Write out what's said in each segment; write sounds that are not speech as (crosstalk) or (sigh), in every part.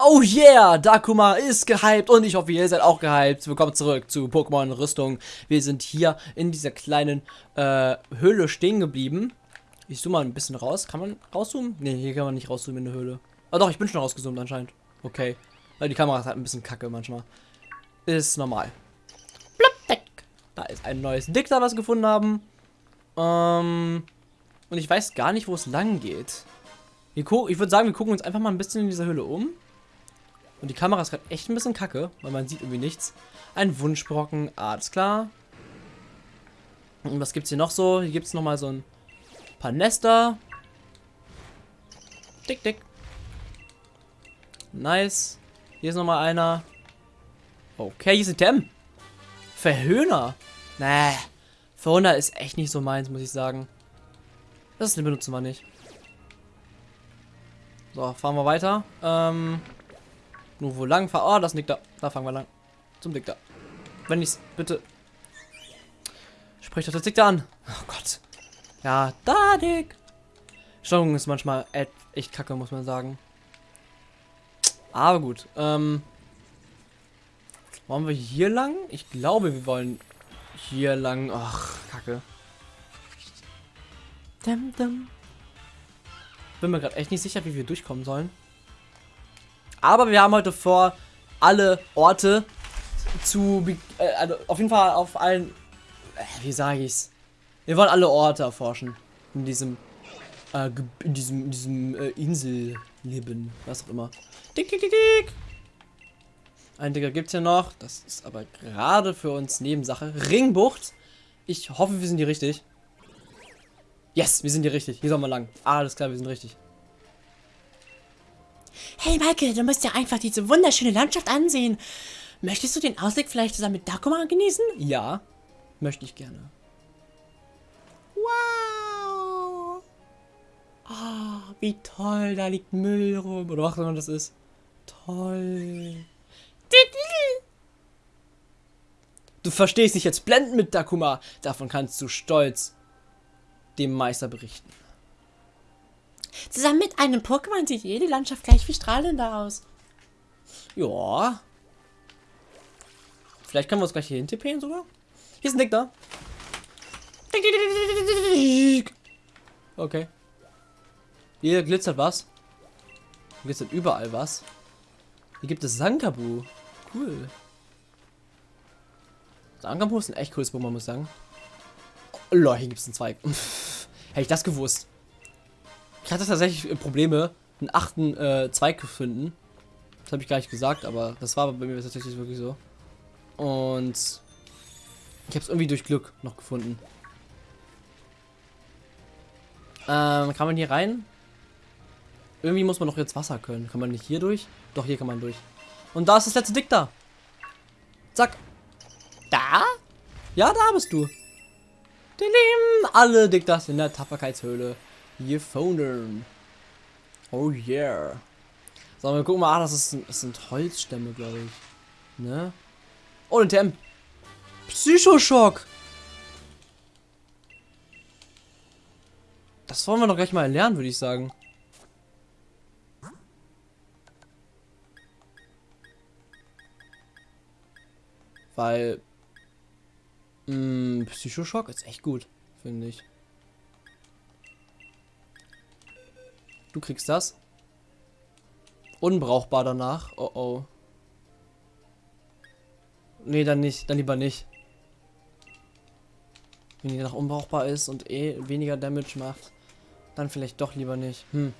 Oh yeah, Dakuma ist gehypt und ich hoffe, ihr seid auch gehypt. Willkommen zurück zu Pokémon Rüstung. Wir sind hier in dieser kleinen äh, Höhle stehen geblieben. Ich zoome mal ein bisschen raus. Kann man rauszoomen? Ne, hier kann man nicht rauszoomen in der Höhle. Ah doch, ich bin schon rausgezoomt anscheinend. Okay. Weil die Kamera ist halt ein bisschen kacke manchmal. Ist normal. Da ist ein neues Dick da, was wir gefunden haben. Ähm, und ich weiß gar nicht, wo es lang geht. ich würde sagen, wir gucken uns einfach mal ein bisschen in dieser Höhle um. Und die Kamera ist gerade echt ein bisschen kacke, weil man sieht irgendwie nichts. Ein Wunschbrocken, alles klar. Und was gibt's hier noch so? Hier gibt es nochmal so ein paar Nester. Dick, dick. Nice. Hier ist nochmal einer. Okay, hier ist ein Tem. Verhöhner. Nee. Verhöhner ist echt nicht so meins, muss ich sagen. Das benutzen wir nicht. So, fahren wir weiter. Ähm, nur wo lang fahren? Oh, das liegt da. Da fangen wir lang. Zum Dick da. Wenn ich's bitte. Sprich doch das Dick da an. Oh Gott. Ja, da Dick. Steuerung ist manchmal echt kacke, muss man sagen. Aber gut. Ähm, wollen wir hier lang? Ich glaube, wir wollen hier lang. Ach, kacke. Dum, dum. Bin mir gerade echt nicht sicher, wie wir durchkommen sollen. Aber wir haben heute vor, alle Orte zu, äh, also auf jeden Fall auf allen, äh, wie sage ich's? Wir wollen alle Orte erforschen in diesem, äh, in diesem, in diesem äh, Inselleben, was auch immer. Dick, dick, dick, dick. Ein Digger gibt's hier noch, das ist aber gerade für uns Nebensache. Ringbucht. Ich hoffe, wir sind hier richtig. Yes, wir sind hier richtig. Hier sollen wir lang. Alles klar, wir sind richtig. Hey Michael, du musst ja einfach diese wunderschöne Landschaft ansehen. Möchtest du den Ausblick vielleicht zusammen mit Dakuma genießen? Ja, möchte ich gerne. Wow! Oh, wie toll, da liegt Müll rum. Oder was auch immer das ist. Toll. Du verstehst dich jetzt blenden mit Dakuma. Davon kannst du stolz dem Meister berichten. Zusammen mit einem Pokémon sieht jede Landschaft gleich viel strahlender aus. Ja. Vielleicht können wir uns gleich hier hintippen sogar. Hier ist ein Dick da. Okay. Hier glitzert was. Hier glitzert überall was. Hier gibt es Sankabu. Cool. Sankabu ist ein echt cooles Pokémon, muss ich sagen. Oh, lol, hier gibt es einen Zweig. (laughs) Hätte ich das gewusst. Ich hatte tatsächlich Probleme, einen achten äh, Zweig zu finden. Das habe ich gar nicht gesagt, aber das war bei mir tatsächlich wirklich so. Und ich habe es irgendwie durch Glück noch gefunden. Ähm, kann man hier rein? Irgendwie muss man doch jetzt Wasser können. Kann man nicht hier durch? Doch, hier kann man durch. Und da ist das letzte Dick da. Zack. Da? Ja, da bist du. Alle Diktas in der Tapferkeitshöhle gefunden. Oh yeah. So, wir gucken mal, ah, das, ist, das sind Holzstämme, glaube ich. Ne? Oh, ein TM. Psychoschock. Das wollen wir doch gleich mal lernen, würde ich sagen. Weil mh, hm, Psychoschock ist echt gut, finde ich. Du kriegst das. Unbrauchbar danach. Oh oh. Nee, dann nicht. Dann lieber nicht. Wenn die danach unbrauchbar ist und eh weniger Damage macht, dann vielleicht doch lieber nicht. Hm.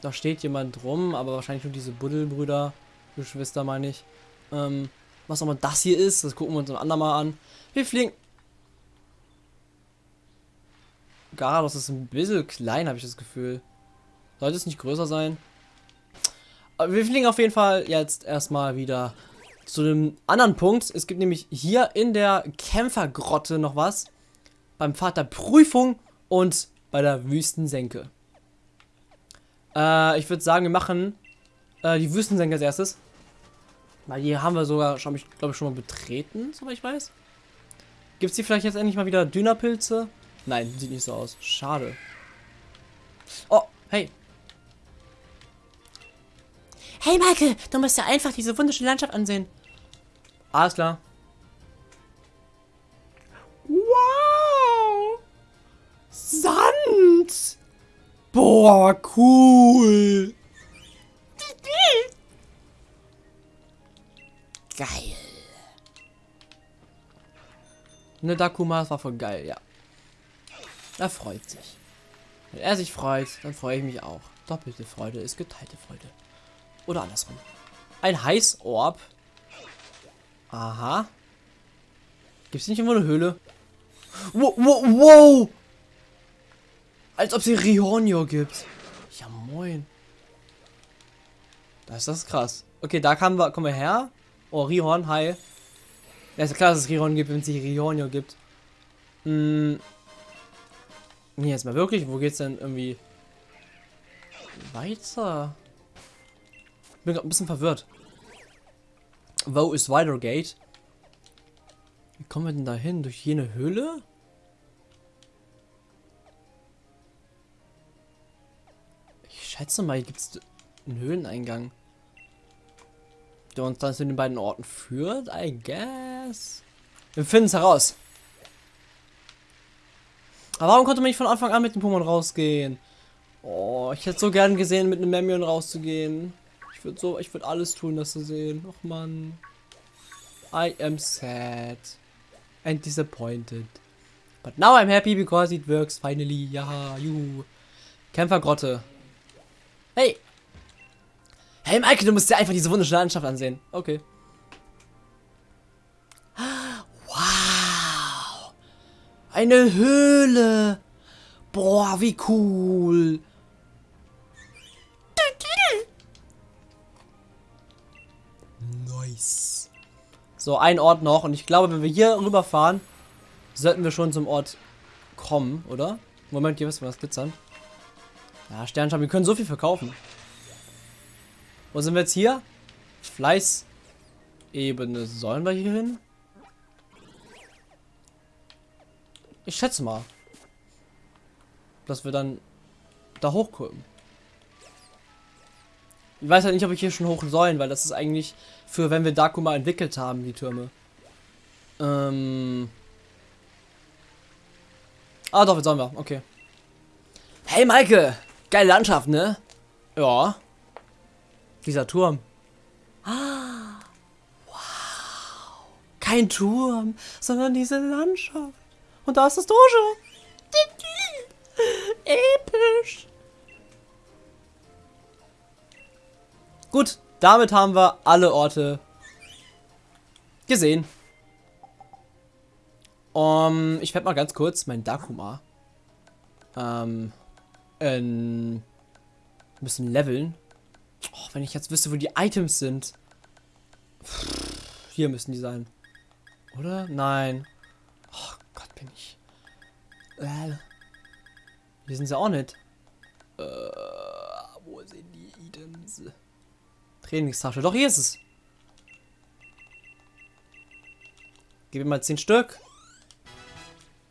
Da steht jemand rum, aber wahrscheinlich nur diese Buddelbrüder, Geschwister meine ich. Ähm, was auch das hier ist, das gucken wir uns ein andermal an. Wir fliegen. Garados ist ein bisschen klein, habe ich das Gefühl. Sollte es nicht größer sein? Aber wir fliegen auf jeden Fall jetzt erstmal wieder zu dem anderen Punkt. Es gibt nämlich hier in der Kämpfergrotte noch was. Beim der Prüfung und bei der Wüstensenke. Äh, ich würde sagen, wir machen äh, die Wüstensenke als erstes. Weil die haben wir sogar, glaube ich, schon mal betreten, soweit ich weiß. Gibt es hier vielleicht jetzt endlich mal wieder Dünapilze? Nein, sieht nicht so aus. Schade. Oh, hey, Hey, Michael, du musst ja einfach diese wunderschöne Landschaft ansehen. Alles klar. Wow! Sand! Boah, cool! (laughs) Geil. Ne, Dakuma, das war voll geil, ja. Er freut sich. Wenn er sich freut, dann freue ich mich auch. Doppelte Freude ist geteilte Freude. Oder andersrum. Ein Heißorb. Aha. Gibt es nicht irgendwo eine Höhle? Wow, wow, wow! Als ob sie Rihonio gibt. Ja, moin. Das ist das krass. Okay, da kommen wir, kommen wir her. Oh, Rihorn, hi. Ja, ist ja klar, dass es Rihorn gibt, wenn es sich Rihonio gibt. Hm. Nee, jetzt mal wirklich, wo geht's denn irgendwie weiter? Bin gerade ein bisschen verwirrt. Wo ist Widergate? Wie kommen wir denn da hin? Durch jene Höhle? Ich schätze mal, hier gibt es einen Höhleneingang. Der uns dann zu den beiden Orten führt, I guess. Wir finden es heraus. Aber warum konnte man nicht von Anfang an mit dem Pokémon rausgehen? Oh, ich hätte so gern gesehen, mit einem Memion rauszugehen. Ich würde so, ich würde alles tun, das zu sehen. Och man. I am sad. And disappointed. But now I'm happy because it works finally. Ja, juhu. Kämpfergrotte. Hey! Hey Michael, du musst dir einfach diese wunderschöne Landschaft ansehen. Okay. Wow! Eine Höhle! Boah, wie cool! Nice. So, ein Ort noch. Und ich glaube, wenn wir hier rüberfahren, sollten wir schon zum Ort kommen, oder? Moment, hier müssen wir was glitzern. Ja, Sternscham, wir können so viel verkaufen. Wo sind wir jetzt hier? Fleißebene. Sollen wir hier hin? Ich schätze mal. Dass wir dann da hochkommen. Ich weiß halt nicht, ob ich hier schon hoch sollen, weil das ist eigentlich für, wenn wir Dakuma entwickelt haben, die Türme. Ähm. Ah, doch, jetzt sollen wir. Okay. Hey, Maike! Geile Landschaft, ne? Ja. Dieser Turm. Ah. (gasps) Wow. Kein Turm, sondern diese Landschaft. Und da ist das Dojo. Gut, damit haben wir alle Orte gesehen. Um, ich werde mal ganz kurz mein Dakuma ähm, ein bisschen leveln. Oh, wenn ich jetzt wüsste, wo die Items sind. Hier müssen die sein. Oder? Nein. Oh Gott, bin ich. Äh, hier sind sie auch nicht. Äh, wo sind die Items? Trainingstasche. Doch, hier ist es. Gib ihm mal 10 Stück.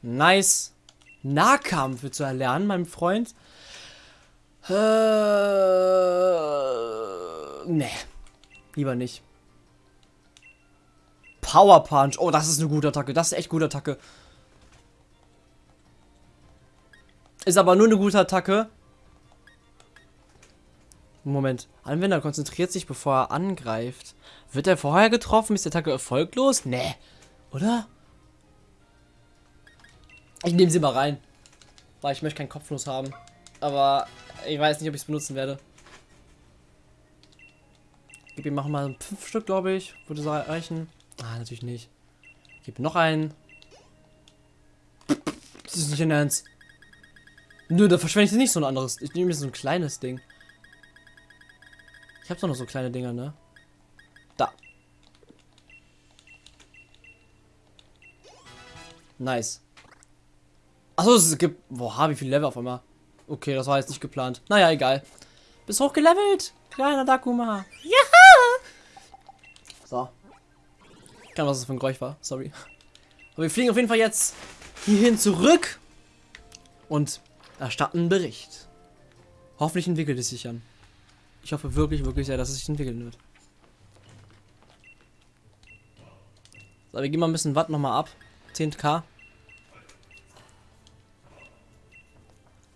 Nice. Nahkampf zu erlernen, mein Freund. Äh, nee. Lieber nicht. Power Punch. Oh, das ist eine gute Attacke. Das ist echt gute Attacke. Ist aber nur eine gute Attacke. Moment. Anwender konzentriert sich, bevor er angreift. Wird er vorher getroffen? Ist die Attacke erfolglos? Nee. Oder? Ich nehme sie mal rein. Weil ich möchte keinen Kopfnuss haben. Aber ich weiß nicht, ob ich es benutzen werde. Gib ihm mal fünf Stück, glaube ich. Würde es reichen. Ah, natürlich nicht. Gib noch einen. Das ist nicht in Ernst. Nö, da verschwende ich nicht so ein anderes. Ich nehme jetzt so ein kleines Ding. Ich habe doch noch so kleine Dinger, ne? Da. Nice. Achso, es gibt. Boah, wie viel Level auf einmal. Okay, das war jetzt nicht geplant. Naja, egal. Bist hochgelevelt. Kleiner Dakuma. Ja! So. Ich kann was das für ein Geräusch war. Sorry. Aber wir fliegen auf jeden Fall jetzt hierhin zurück. Und erstatten einen Bericht. Hoffentlich entwickelt es sich an. Ich hoffe wirklich, wirklich sehr, dass es sich entwickeln wird. So, wir gehen mal ein bisschen Watt nochmal ab. 10k.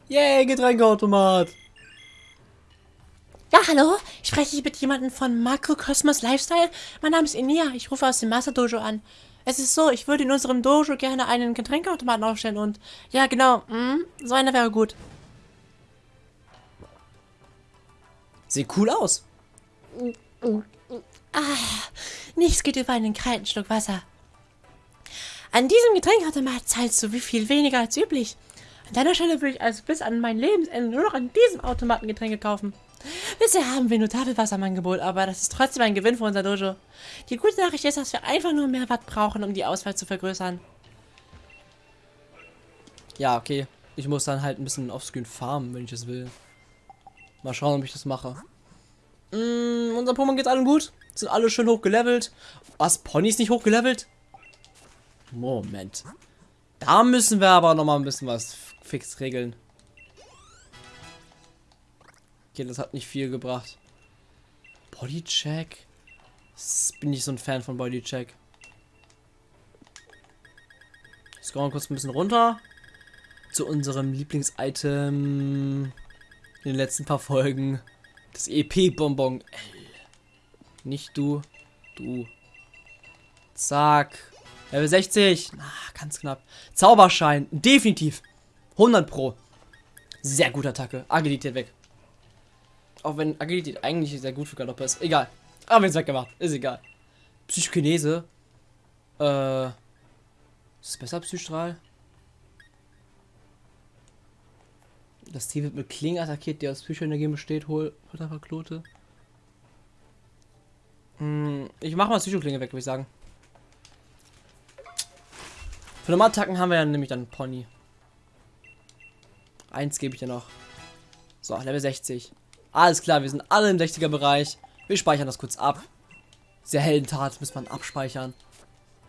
Yay, Getränkeautomat. Ja, hallo? Spreche ich mit jemandem von Makrokosmos Lifestyle? Mein Name ist Inia, ich rufe aus dem Master Dojo an. Es ist so, ich würde in unserem Dojo gerne einen Getränkeautomaten aufstellen und... Ja, genau, mm, so einer wäre gut. Sieht cool aus. Nichts geht über einen kalten Schluck Wasser. An diesem Getränkeautomat zahlst du wie viel weniger als üblich. An deiner Stelle würde ich also bis an mein Lebensende nur noch an diesem Automaten Getränke kaufen. Bisher haben wir nur Tafelwasser im Angebot, aber das ist trotzdem ein Gewinn für unser Dojo. Die gute Nachricht ist, dass wir einfach nur mehr Watt brauchen, um die Auswahl zu vergrößern. Ja, okay. Ich muss dann halt ein bisschen offscreen farmen, wenn ich es will. Mal schauen, ob ich das mache. Mm, unser Pokémon geht allen gut. Sind alle schön hochgelevelt. Was? Ponys nicht hochgelevelt? Moment. Da müssen wir aber noch mal ein bisschen was fix regeln. Okay, das hat nicht viel gebracht. Bodycheck? Bin ich so ein Fan von Bodycheck. Scrollen kurz ein bisschen runter. Zu unserem Lieblingsitem in den letzten paar Folgen. Das EP-Bonbon. Nicht du, du. Zack. Level 60. Ah, ganz knapp. Zauberschein. Definitiv. 100 Pro. Sehr gute Attacke. Agilität weg. Auch wenn Agilität eigentlich sehr gut für Galoppe ist. Egal. Aber wir es weggemacht. Ist egal. Psychokinese. Äh. Ist es besser Psystrahl? Das Tier wird mit Klingen attackiert, die aus Psychoenergie besteht. Hol, hol einfach Klote. Hm, ich mach mal Psychoklinge weg, würde ich sagen. Für Normalattacken haben wir ja nämlich dann Pony. Eins gebe ich ja noch. So, Level 60. Alles klar, wir sind alle im 60er Bereich. Wir speichern das kurz ab. Sehr Heldentat muss man abspeichern.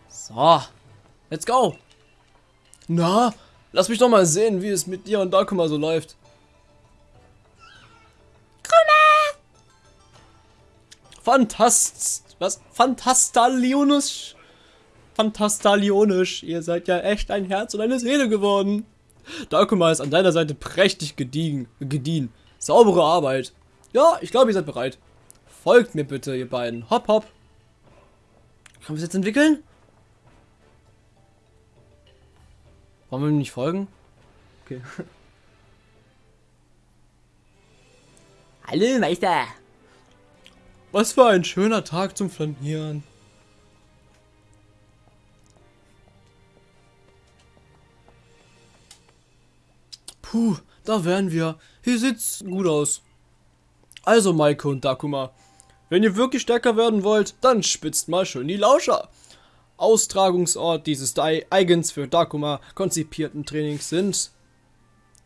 So. Let's go. Na, lass mich doch mal sehen, wie es mit dir und Dakuma so läuft. Fantast... Was? Fantastalionisch? Fantastalionisch. Ihr seid ja echt ein Herz und eine Seele geworden. Dakuma ist an deiner Seite prächtig gediegen, gediehen. Saubere Arbeit. Ja, ich glaube, ihr seid bereit. Folgt mir bitte, ihr beiden. Hopp, hopp. Können wir es jetzt entwickeln? Wollen wir ihm nicht folgen? Okay. (laughs) Hallo, Meister. Was für ein schöner Tag zum Flanieren. Puh, da wären wir. Hier sieht's gut aus. Also Maike und Dakuma, wenn ihr wirklich stärker werden wollt, dann spitzt mal schön die Lauscher. Austragungsort dieses eigens für Dakuma konzipierten Trainings sind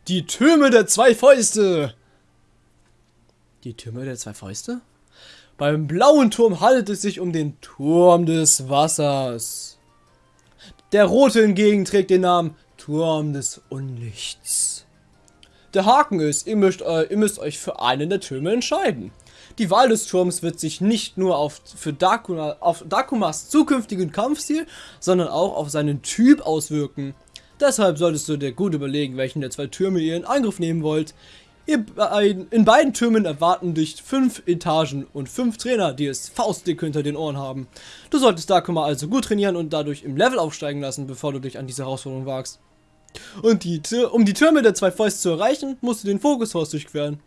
die Türme der zwei Fäuste. Die Türme der zwei Fäuste? Beim blauen Turm handelt es sich um den Turm des Wassers. Der rote hingegen trägt den Namen Turm des Unlichts. Der Haken ist, ihr müsst, äh, ihr müsst euch für einen der Türme entscheiden. Die Wahl des Turms wird sich nicht nur auf, für Dakuma, auf Dakumas zukünftigen Kampfstil, sondern auch auf seinen Typ auswirken. Deshalb solltest du dir gut überlegen, welchen der zwei Türme ihr in Angriff nehmen wollt. Ihr, in beiden Türmen erwarten dich fünf Etagen und fünf Trainer, die es faustdick hinter den Ohren haben. Du solltest Dakuma also gut trainieren und dadurch im Level aufsteigen lassen, bevor du dich an diese Herausforderung wagst. Und die, um die Türme der zwei Fäuste zu erreichen, musst du den Fokushaus durchqueren.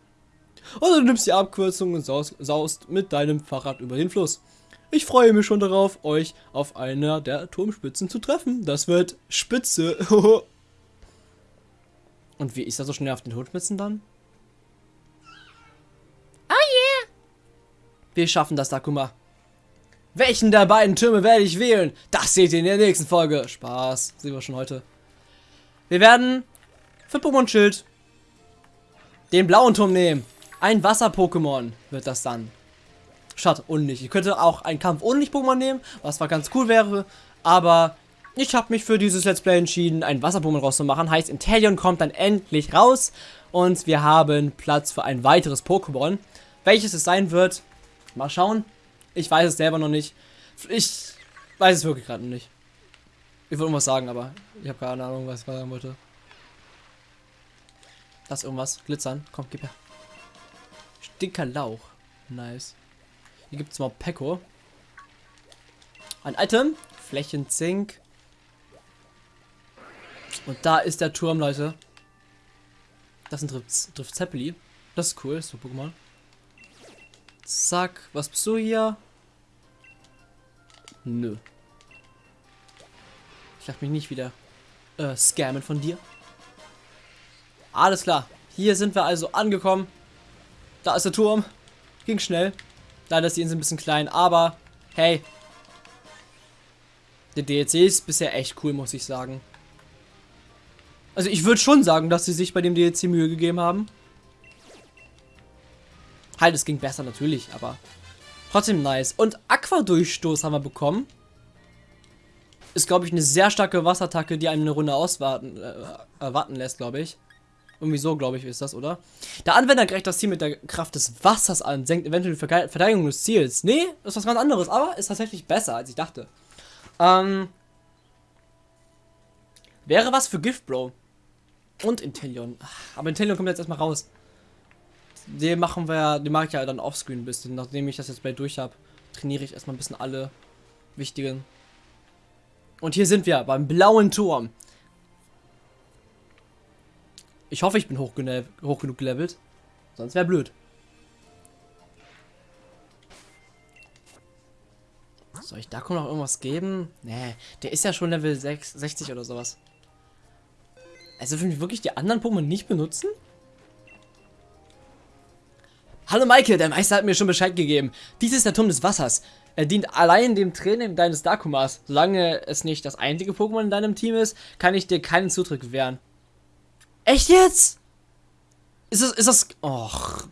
Oder du nimmst die Abkürzung und saust, saust mit deinem Fahrrad über den Fluss. Ich freue mich schon darauf, euch auf einer der Turmspitzen zu treffen. Das wird spitze. (laughs) und wie ist das so schnell auf den Turmspitzen dann? Wir schaffen das, Takuma. Welchen der beiden Türme werde ich wählen? Das seht ihr in der nächsten Folge. Spaß. Sehen wir schon heute. Wir werden für Pokémon Schild den blauen Turm nehmen. Ein Wasser-Pokémon wird das dann. Statt Unlicht. Ich könnte auch einen Kampf Unlicht-Pokémon nehmen, was zwar ganz cool wäre, aber ich habe mich für dieses Let's Play entschieden, ein Wasser-Pokémon rauszumachen. Heißt, Inteleon kommt dann endlich raus und wir haben Platz für ein weiteres Pokémon. Welches es sein wird, mal schauen. Ich weiß es selber noch nicht. Ich weiß es wirklich gerade noch nicht. Ich wollte irgendwas sagen, aber ich habe keine Ahnung, was ich sagen wollte. Das irgendwas. Glitzern. Komm, gib her. Stinker Lauch. Nice. Hier gibt es mal Peko. Ein Item. Flächenzink. Und da ist der Turm, Leute. Das ist ein Drift, Drift Zeppeli. Das ist cool, so Pokémon. Zack, was bist du hier? Nö. Ich lasse mich nicht wieder äh, scammen von dir. Alles klar. Hier sind wir also angekommen. Da ist der Turm. Ging schnell. Leider ist die Insel ein bisschen klein, aber hey. Der DLC ist bisher echt cool, muss ich sagen. Also ich würde schon sagen, dass sie sich bei dem DLC Mühe gegeben haben. Halt, es ging besser natürlich, aber trotzdem nice. Und Aqua-Durchstoß haben wir bekommen. Ist, glaube ich, eine sehr starke Wasserattacke, die einem eine Runde auswarten äh, erwarten lässt, glaube ich. Irgendwie so, glaube ich, ist das, oder? Der Anwender greift das Ziel mit der Kraft des Wassers an, senkt eventuell die Verteidigung des Ziels. Nee, ist was ganz anderes, aber ist tatsächlich besser, als ich dachte. Ähm, wäre was für Gift, Bro. Und Intellion. Aber Intellion kommt jetzt erstmal raus. Den machen wir, den mache ich ja dann offscreen ein bisschen. Nachdem ich das jetzt gleich durch habe, trainiere ich erstmal ein bisschen alle wichtigen. Und hier sind wir beim blauen Turm. Ich hoffe, ich bin hoch, hoch genug gelevelt. Sonst wäre blöd. Soll ich da noch irgendwas geben? Nee, der ist ja schon Level 6, 60 oder sowas. Also will ich wirklich die anderen Pokémon nicht benutzen? Hallo Michael, der Meister hat mir schon Bescheid gegeben. Dies ist der Turm des Wassers. Er dient allein dem Training deines Dakumas. Solange es nicht das einzige Pokémon in deinem Team ist, kann ich dir keinen Zutritt gewähren. Echt jetzt? Ist das, ist das, och.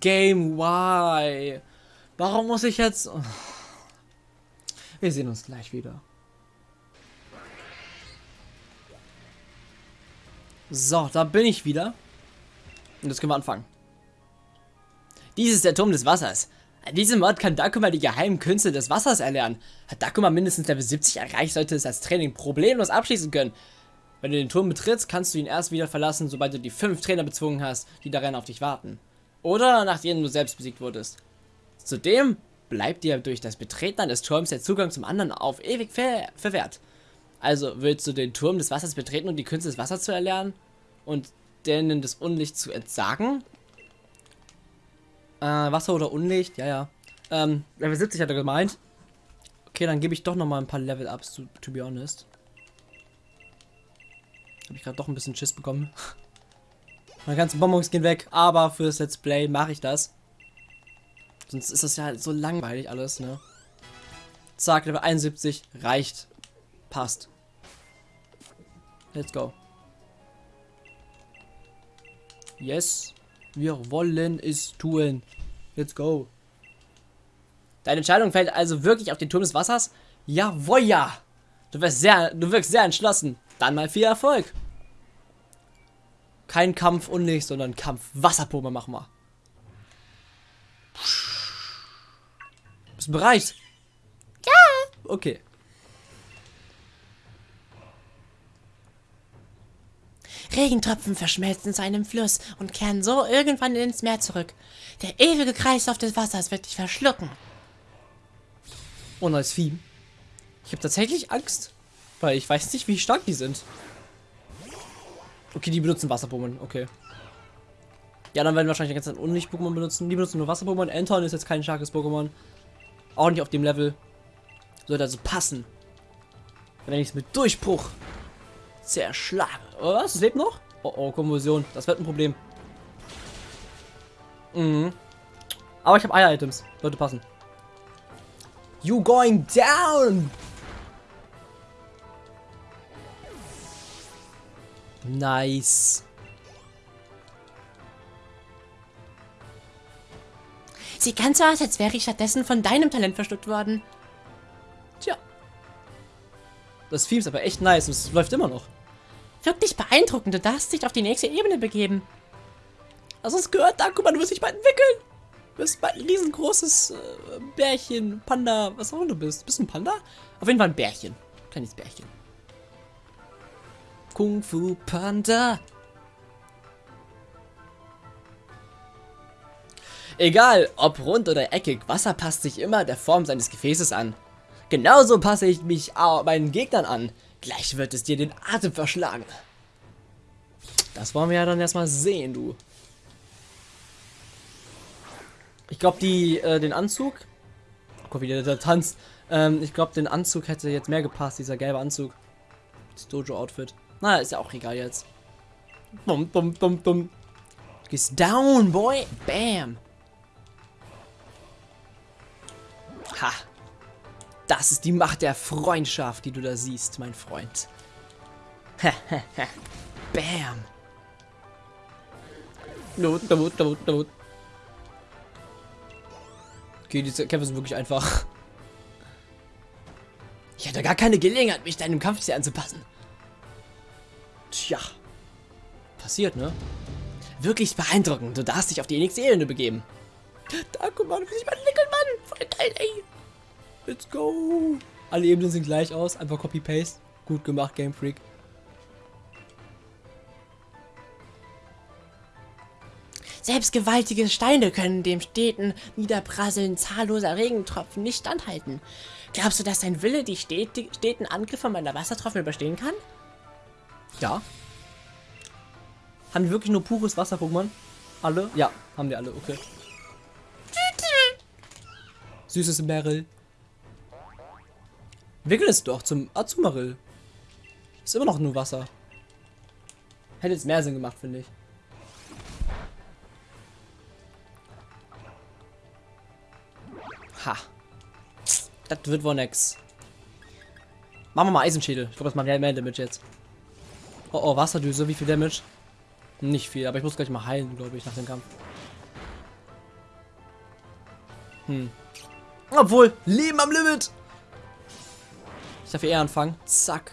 Game, why? Warum muss ich jetzt... Oh. Wir sehen uns gleich wieder. So, da bin ich wieder. Und jetzt können wir anfangen. Dies ist der Turm des Wassers. An diesem Ort kann Dakuma die geheimen Künste des Wassers erlernen. Hat Dakuma mindestens Level 70 erreicht, sollte es als Training problemlos abschließen können. Wenn du den Turm betrittst, kannst du ihn erst wieder verlassen, sobald du die fünf Trainer bezwungen hast, die darin auf dich warten. Oder nachdem du selbst besiegt wurdest. Zudem bleibt dir durch das Betreten des Turms der Zugang zum anderen auf ewig ver verwehrt. Also willst du den Turm des Wassers betreten, um die Künste des Wassers zu erlernen? Und denen des Unlichts zu entsagen? Äh, Wasser oder Unlicht? Ja, ja. Ähm, Level 70 hat er gemeint. Okay, dann gebe ich doch noch mal ein paar Level-Ups, to, to be honest. Habe ich gerade doch ein bisschen Schiss bekommen. (laughs) Meine ganzen Bonbons gehen weg, aber fürs Let's Play mache ich das. Sonst ist das ja so langweilig alles, ne? Zack, Level 71 reicht. Passt. Let's go. Yes. Wir wollen es tun. Let's go. Deine Entscheidung fällt also wirklich auf den Turm des Wassers? Jawohl, ja. Du wirst sehr, du wirkst sehr entschlossen. Dann mal viel Erfolg. Kein Kampf und nicht, sondern Kampf Wasserpumpe machen wir. Bist du bereit? Ja. Okay. Regentropfen verschmelzen zu einem Fluss und kehren so irgendwann ins Meer zurück. Der ewige Kreislauf des Wassers wird dich verschlucken. Oh, neues Vieh. Ich habe tatsächlich Angst, weil ich weiß nicht, wie stark die sind. Okay, die benutzen Wasser-Pokémon, okay. Ja, dann werden wahrscheinlich die ganze Zeit Unlicht-Pokémon benutzen. Die benutzen nur Wasser-Pokémon. Anton ist jetzt kein starkes Pokémon. Auch nicht auf dem Level. Sollte also passen. Wenn ich es mit Durchbruch zerschlage. Oh, was? Es lebt noch? Oh, oh, Konvulsion. Das wird ein Problem. Mhm. Aber ich habe Eier-Items. Sollte passen. You going down! Nice. Sieht ganz so aus, als wäre ich stattdessen von deinem Talent verschluckt worden. Das Vieh ist aber echt nice und es läuft immer noch. Wirklich beeindruckend. Du darfst dich auf die nächste Ebene begeben. Hast du es gehört? Da, guck mal, du wirst dich bald entwickeln. Du bist ein riesengroßes äh, Bärchen, Panda, was auch immer du bist. Bist du ein Panda? Auf jeden Fall ein Bärchen. Kleines Bärchen. Kung Fu Panda. Egal, ob rund oder eckig, Wasser passt sich immer der Form seines Gefäßes an. Genauso passe ich mich meinen Gegnern an. Gleich wird es dir den Atem verschlagen. Das wollen wir ja dann erstmal sehen, du. Ich glaube, die äh, den Anzug. Guck, wie der, der tanzt. Ähm, ich glaube, den Anzug hätte jetzt mehr gepasst, dieser gelbe Anzug. Das Dojo-Outfit. Na, ist ja auch egal jetzt. Dum, dum, dum. Du gehst down, boy. Bam. Ha. Das ist die Macht der Freundschaft, die du da siehst, mein Freund. (laughs) Bam. Okay, diese Kämpfe sind wirklich einfach. (laughs) Ich hatte gar keine Gelegenheit, mich deinem Kampfstil anzupassen. Tja. Passiert, ne? Wirklich beeindruckend. Du darfst dich auf die nächste Ebene begeben. Da, guck mal, du bist mein Nickelmann. Voll geil, ey. Let's go. Alle Ebenen sehen gleich aus. Einfach Copy-Paste. Gut gemacht, Game Freak. Selbst gewaltige Steine können dem steten Niederprasseln zahlloser Regentropfen nicht standhalten. Glaubst du, dass dein Wille die steten Angriffe meiner Wassertropfen überstehen kann? Ja. Haben die wirklich nur pures Wasser-Pokémon? Alle? Ja, haben die alle, okay. (laughs) Süßes Meryl. Wickel es doch zum Azumarill. Ist immer noch nur Wasser. Hätte jetzt mehr Sinn gemacht, finde ich. Ha. Das wird wohl nix. Machen wir mal Eisenschädel. Ich glaube, das macht mehr Damage jetzt. Oh, oh, Wasserdüse. Wie viel Damage? Nicht viel, aber ich muss gleich mal heilen, glaube ich, nach dem Kampf. Hm. Obwohl, Leben am Limit. Ich darf eher anfangen. Zack.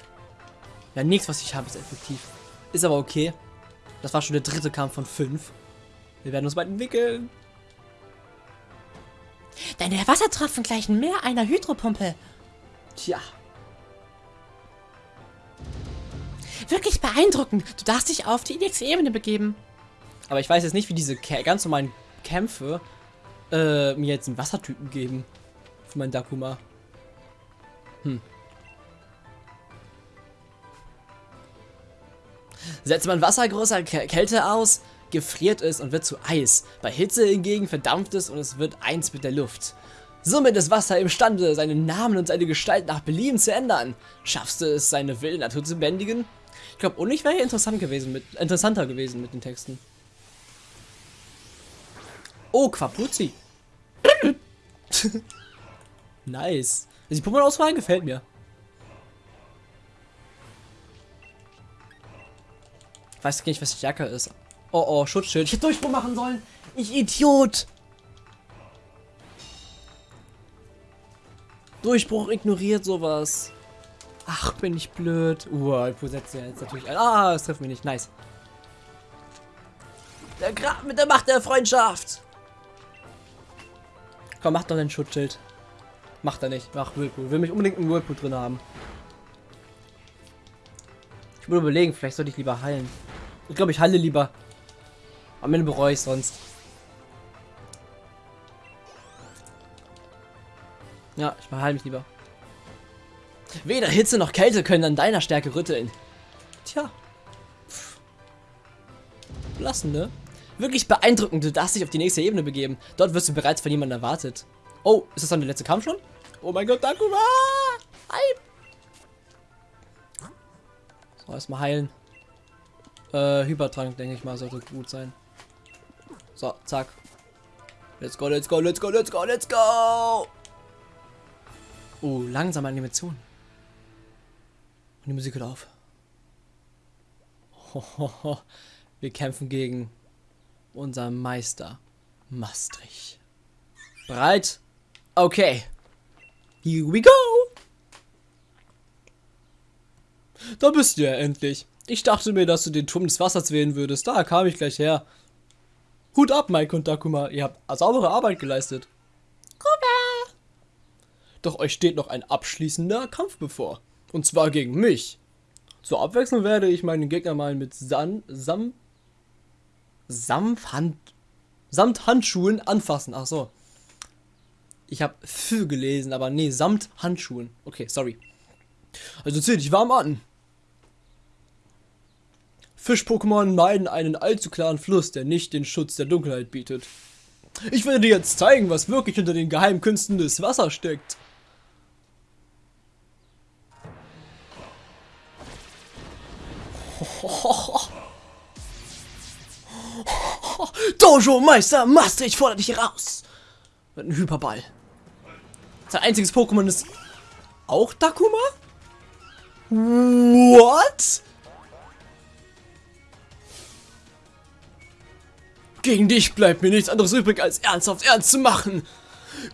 Ja, nichts, was ich habe, ist effektiv. Ist aber okay. Das war schon der dritte Kampf von fünf. Wir werden uns bald entwickeln. Deine Wassertropfen gleichen mehr einer Hydropumpe. Tja. Wirklich beeindruckend. Du darfst dich auf die nächste Ebene begeben. Aber ich weiß jetzt nicht, wie diese ganz normalen Kämpfe äh, mir jetzt einen Wassertypen geben. Für meinen Dakuma. Hm. Setzt man Wasser großer Kälte aus, gefriert es und wird zu Eis. Bei Hitze hingegen verdampft es und es wird eins mit der Luft. Somit ist Wasser imstande, seinen Namen und seine Gestalt nach Belieben zu ändern. Schaffst du es, seine wilde Natur zu bändigen? Ich glaube, und ich wäre interessant gewesen mit, interessanter gewesen mit den Texten. Oh, Quapuzzi. (laughs) nice. Die Pokémon-Auswahl gefällt mir. Weiß nicht, was stärker ist. Oh, oh, Schutzschild. Ich hätte Durchbruch machen sollen. Ich Idiot. Durchbruch ignoriert sowas. Ach, bin ich blöd. Uh, ich setze jetzt natürlich ein. Ah, es trifft mich nicht. Nice. Der Grab mit der Macht der Freundschaft. Komm, mach doch dein Schutzschild. Macht er nicht. Mach Whirlpool. Will mich unbedingt einen Whirlpool drin haben. Ich würde überlegen, vielleicht sollte ich lieber heilen. Ich glaube, ich heile lieber. Am Ende bereue ich sonst. Ja, ich heile mich lieber. Weder Hitze noch Kälte können an deiner Stärke rütteln. Tja. Lassen, ne? Wirklich beeindruckend. Du darfst dich auf die nächste Ebene begeben. Dort wirst du bereits von jemandem erwartet. Oh, ist das dann der letzte Kampf schon? Oh mein Gott, Dakuma! Hype! So, erstmal heilen. Äh, Hypertrank, denke ich mal, sollte gut sein. So, zack. Let's go, let's go, let's go, let's go, let's go! Oh, langsame Animation. Und die Musik hört auf. Hohoho. (laughs) Wir kämpfen gegen unseren Meister Maastricht. Bereit? Okay. Here we go! Da bist du ja endlich. Ich dachte mir, dass du den Turm des Wassers wählen würdest. Da kam ich gleich her. Hut ab, Mike und Dakuma. Ihr habt saubere Arbeit geleistet. Kuba! Doch euch steht noch ein abschließender Kampf bevor. Und zwar gegen mich. Zur Abwechslung werde ich meinen Gegner mal mit San, Sam, Samthand, samt Handschuhen anfassen. Ach so. Ich habe für gelesen, aber nee, samt Handschuhen. Okay, sorry. Also zieh dich warm an. Fisch-Pokémon meiden einen allzu klaren Fluss, der nicht den Schutz der Dunkelheit bietet. Ich werde dir jetzt zeigen, was wirklich hinter den geheimen Künsten des Wassers steckt. Dojo Meister Master, ich fordere dich heraus. Mit einem Hyperball. Sein einziges Pokémon ist auch Dakuma? What? Gegen dich bleibt mir nichts anderes übrig, als ernsthaft ernst zu machen.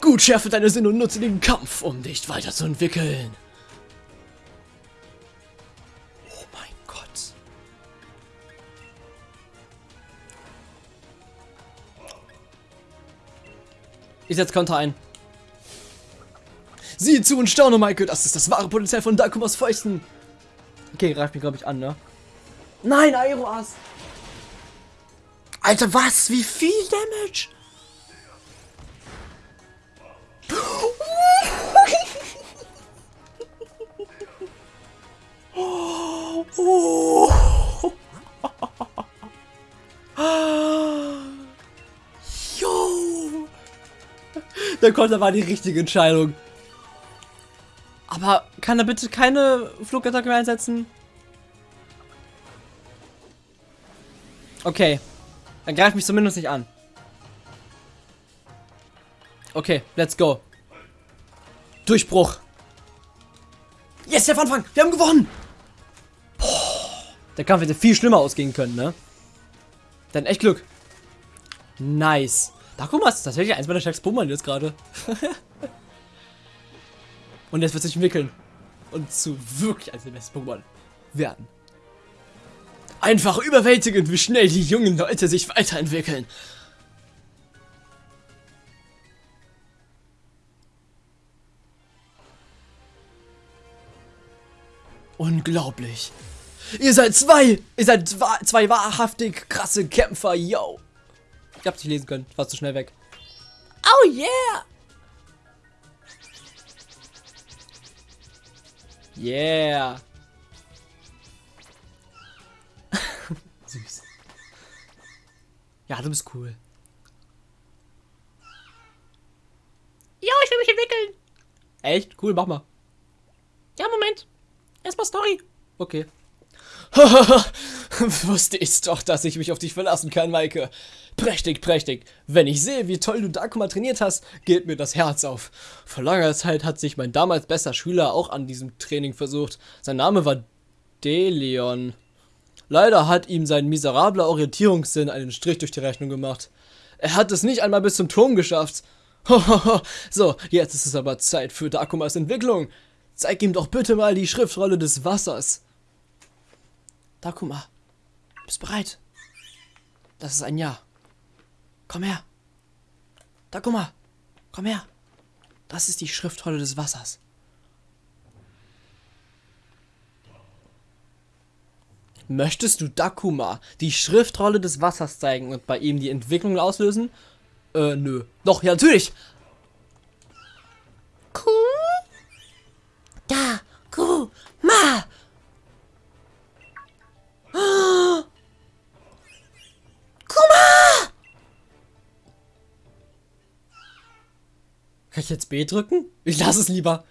Gut, schärfe deine Sinne und nutze den Kampf, um dich weiterzuentwickeln. Oh mein Gott. Ich setze Konter ein. Sieh zu und staune, Michael. Das ist das wahre Potenzial von Dakumas Fäusten. Okay, greift mich, glaube ich, an, ne? Nein, Aeroas. Alter, was? Wie viel Damage? Oh. Jo. Der Konter war die richtige Entscheidung. Aber kann er bitte keine Flugattacke mehr einsetzen? Okay. Dann greift mich zumindest nicht an. Okay, let's go. Durchbruch. Yes, der Anfang. Wir haben gewonnen. Boah, der Kampf hätte viel schlimmer ausgehen können, ne? Dann echt Glück. Nice. Da guck mal, das ist tatsächlich eins meiner stärksten Pokémon jetzt gerade. (laughs) Und jetzt wird sich entwickeln. Und zu wirklich eines der besten Pokémon werden. Einfach überwältigend, wie schnell die jungen Leute sich weiterentwickeln. Unglaublich. Ihr seid zwei. Ihr seid zwei, zwei wahrhaftig krasse Kämpfer, yo. Ich hab's nicht lesen können. Ich war zu schnell weg. Oh yeah! Yeah. Süß. Ja, du bist cool. Jo, ich will mich entwickeln. Echt? Cool, mach mal. Ja, Moment. Erstmal Story. Okay. (laughs) Wusste ich doch, dass ich mich auf dich verlassen kann, Maike. Prächtig, prächtig. Wenn ich sehe, wie toll du Dakuma trainiert hast, geht mir das Herz auf. Vor langer Zeit hat sich mein damals bester Schüler auch an diesem Training versucht. Sein Name war Deleon. Leider hat ihm sein miserabler Orientierungssinn einen Strich durch die Rechnung gemacht. Er hat es nicht einmal bis zum Turm geschafft. (laughs) so, jetzt ist es aber Zeit für Dakumas Entwicklung. Zeig ihm doch bitte mal die Schriftrolle des Wassers. Dakuma, bist bereit? Das ist ein Ja. Komm her. Dakuma, komm her. Das ist die Schriftrolle des Wassers. Möchtest du Dakuma die Schriftrolle des Wassers zeigen und bei ihm die Entwicklung auslösen? Äh, nö. Doch, ja, natürlich. Ku? Da, Ku, Ma. (gasps) Kuma! Kann ich jetzt B drücken? Ich lasse es lieber.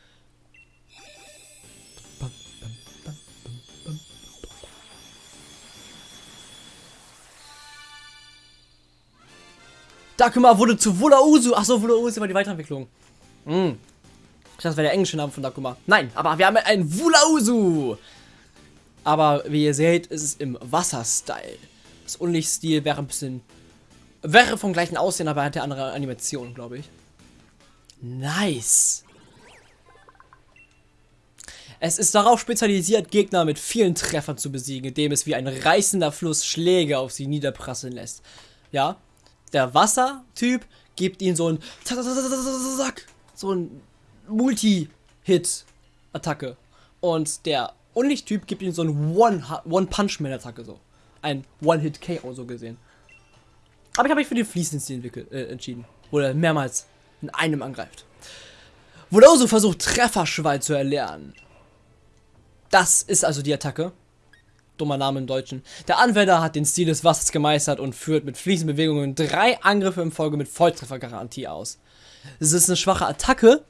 Dakuma wurde zu Wulausu. Achso, Wulausu war die Weiterentwicklung. Hm. Ich dachte, das wäre der englische Name von Dakuma. Nein, aber wir haben einen Wulausu. Aber wie ihr seht, ist es im Wasser-Style. Das Unlichtstil wäre ein bisschen... Wäre vom gleichen Aussehen, aber eine andere Animation, glaube ich. Nice. Es ist darauf spezialisiert, Gegner mit vielen Treffern zu besiegen, indem es wie ein reißender Fluss Schläge auf sie niederprasseln lässt. Ja, Der Wassertyp gibt ihm so ein so ein Multi-Hit-Attacke. Und der Unlicht-Typ gibt ihm so ein One-Punch-Man-Attacke so. Ein One-Hit-KO so gesehen. Aber ich habe mich für den fließenden Stil äh, entschieden. Wo er mehrmals in einem angreift. Wodauso versucht Trefferschwein zu erlernen. Das ist also die Attacke. Dummer Name im Deutschen. Der Anwender hat den Stil des Wassers gemeistert und führt mit fließenden Bewegungen drei Angriffe in Folge mit Volltreffergarantie aus. Es ist eine schwache Attacke,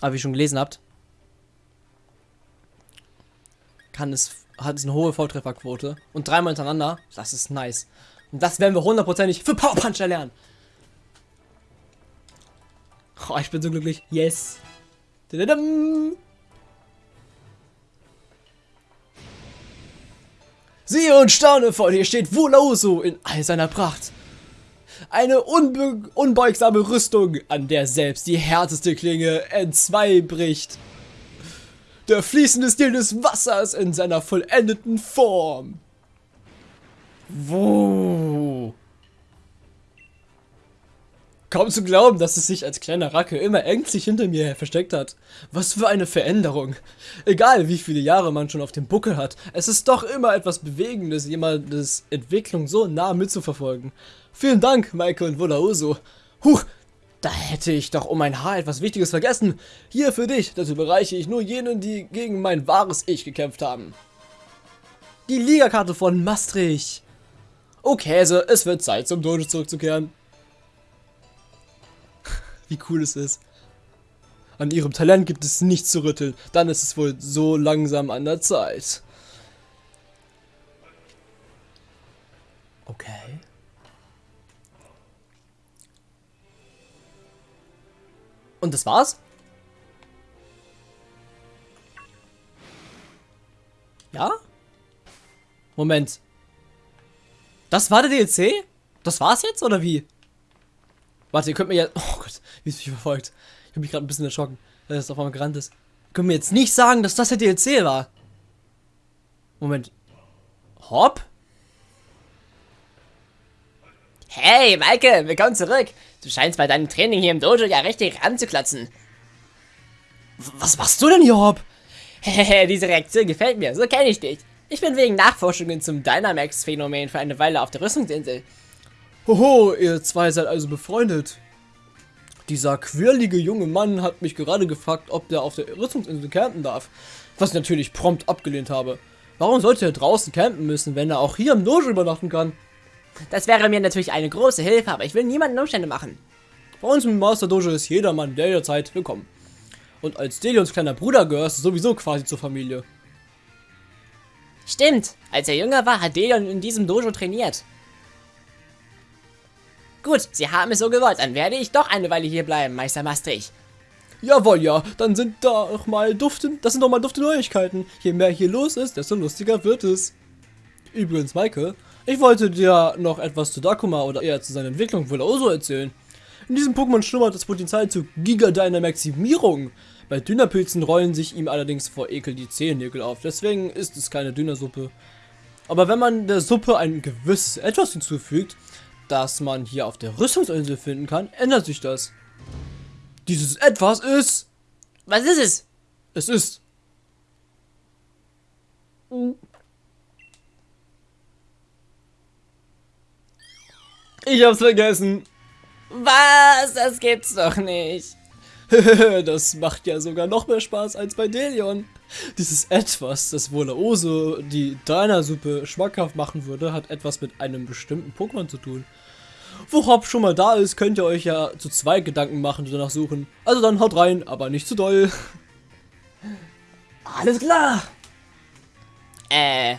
aber wie ihr schon gelesen habt, kann es, hat es eine hohe Volltrefferquote und dreimal hintereinander, das ist nice. Und das werden wir hundertprozentig für Power Punch erlernen. Oh, ich bin so glücklich. Yes. Siehe und staune, vor dir steht Wulauso in all seiner Pracht. Eine unbeugsame Rüstung, an der selbst die härteste Klinge entzwei bricht. Der fließende Stil des Wassers in seiner vollendeten Form. Wo? Kaum zu glauben, dass es sich als kleiner Racke immer ängstlich hinter mir versteckt hat. Was für eine Veränderung. Egal wie viele Jahre man schon auf dem Buckel hat, es ist doch immer etwas Bewegendes, jemandes Entwicklung so nah mitzuverfolgen. Vielen Dank, Maike und Wolaoso. Huch, da hätte ich doch um mein Haar etwas Wichtiges vergessen. Hier für dich, dazu bereiche ich nur jenen, die gegen mein wahres Ich gekämpft haben. Die Ligakarte von Maastricht. Oh Käse, es wird Zeit zum Dojo zurückzukehren wie cool es ist. An ihrem Talent gibt es nichts zu rütteln. Dann ist es wohl so langsam an der Zeit. Okay. Und das war's? Ja? Moment. Das war der DLC? Das war's jetzt oder wie? Warte, ihr könnt mir ja. Oh Gott, wie es mich verfolgt. Ich habe mich gerade ein bisschen erschrocken, dass es auf einmal gerannt ist. Ihr könnt mir jetzt nicht sagen, dass das der DLC war. Moment. Hopp? Hey, Maike, willkommen zurück. Du scheinst bei deinem Training hier im Dojo ja richtig ranzuklatzen. Was machst du denn hier, Hopp? Hehehe, (laughs) diese Reaktion gefällt mir, so kenne ich dich. Ich bin wegen Nachforschungen zum Dynamax-Phänomen für eine Weile auf der Rüstungsinsel. Hoho, ihr zwei seid also befreundet. Dieser quirlige junge Mann hat mich gerade gefragt, ob der auf der Rüstungsinsel campen darf. Was ich natürlich prompt abgelehnt habe. Warum sollte er draußen campen müssen, wenn er auch hier im Dojo übernachten kann? Das wäre mir natürlich eine große Hilfe, aber ich will niemanden Umstände machen. Bei uns im Master Dojo ist jedermann jederzeit willkommen. Und als Delions kleiner Bruder gehörst du sowieso quasi zur Familie. Stimmt, als er jünger war, hat Delion in diesem Dojo trainiert. Gut, Sie haben es so gewollt, dann werde ich doch eine Weile hier bleiben, Meister Maastricht. Jawohl, ja, dann sind da auch mal dufte, das sind doch mal dufte Neuigkeiten. Je mehr hier los ist, desto lustiger wird es. Übrigens, Maike, ich wollte dir noch etwas zu Dakuma oder eher zu seiner Entwicklung wohl auch so erzählen. In diesem Pokémon schlummert das Potenzial zu Giga-Dynamaximierung. Bei Dünnerpilzen rollen sich ihm allerdings vor Ekel die Zehennägel auf, deswegen ist es keine Dünnersuppe. Aber wenn man der Suppe ein gewisses Etwas hinzufügt, das man hier auf der Rüstungsinsel finden kann, ändert sich das. Dieses Etwas ist... Was ist es? Es ist... Ich hab's vergessen. Was? Das gibt's doch nicht. (laughs) das macht ja sogar noch mehr Spaß als bei Delion. Dieses Etwas, das wohl Oso die Diner-Suppe schmackhaft machen würde, hat etwas mit einem bestimmten Pokémon zu tun. Wo Hop schon mal da ist, könnt ihr euch ja zu zweit Gedanken machen und danach suchen. Also dann haut rein, aber nicht zu doll. (laughs) Alles klar. Äh,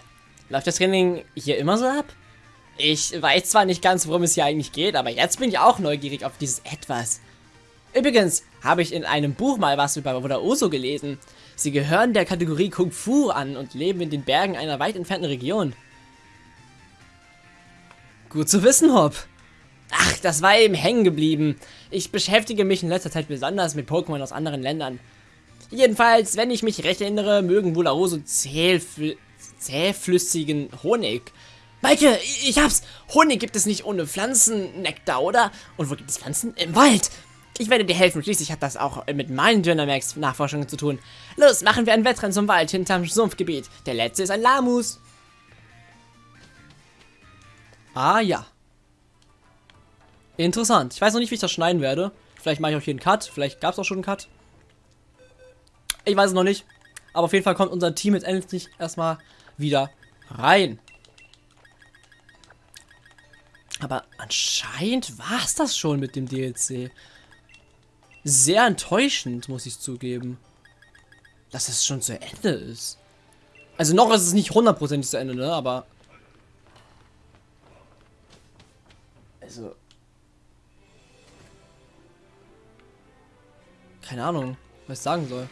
läuft das Training hier immer so ab? Ich weiß zwar nicht ganz, worum es hier eigentlich geht, aber jetzt bin ich auch neugierig auf dieses Etwas. Übrigens habe ich in einem Buch mal was über Wuda Oso gelesen. Sie gehören der Kategorie Kung Fu an und leben in den Bergen einer weit entfernten Region. Gut zu wissen, Hop. Ach, das war eben hängen geblieben. Ich beschäftige mich in letzter Zeit besonders mit Pokémon aus anderen Ländern. Jedenfalls, wenn ich mich recht erinnere, mögen wohl auch so zähfl zähflüssigen Honig. Maike, ich hab's. Honig gibt es nicht ohne Pflanzennektar, oder? Und wo gibt es Pflanzen? Im Wald. Ich werde dir helfen. Schließlich hat das auch mit meinen Dynamax-Nachforschungen zu tun. Los, machen wir ein Wettrennen zum Wald hinterm Sumpfgebiet. Der letzte ist ein Lamus. Ah, ja. Interessant. Ich weiß noch nicht, wie ich das schneiden werde. Vielleicht mache ich auch hier einen Cut. Vielleicht gab es auch schon einen Cut. Ich weiß es noch nicht. Aber auf jeden Fall kommt unser Team jetzt endlich erstmal wieder rein. Aber anscheinend war es das schon mit dem DLC. Sehr enttäuschend, muss ich zugeben. Dass es schon zu Ende ist. Also noch ist es nicht hundertprozentig zu Ende, ne? Aber... Also... Keine Ahnung, was ich sagen soll.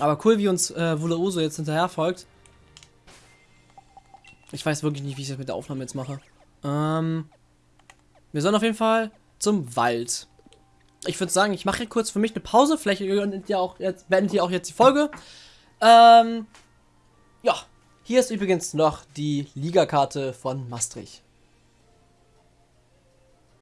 Aber cool, wie uns äh, Wulauso jetzt hinterher folgt. Ich weiß wirklich nicht, wie ich das mit der Aufnahme jetzt mache. Ähm, wir sollen auf jeden Fall zum Wald. Ich würde sagen, ich mache kurz für mich eine Pause. Vielleicht beendet ihr auch jetzt, beendet ihr auch jetzt die Folge. Ähm, ja, hier ist übrigens noch die Ligakarte von Maastricht.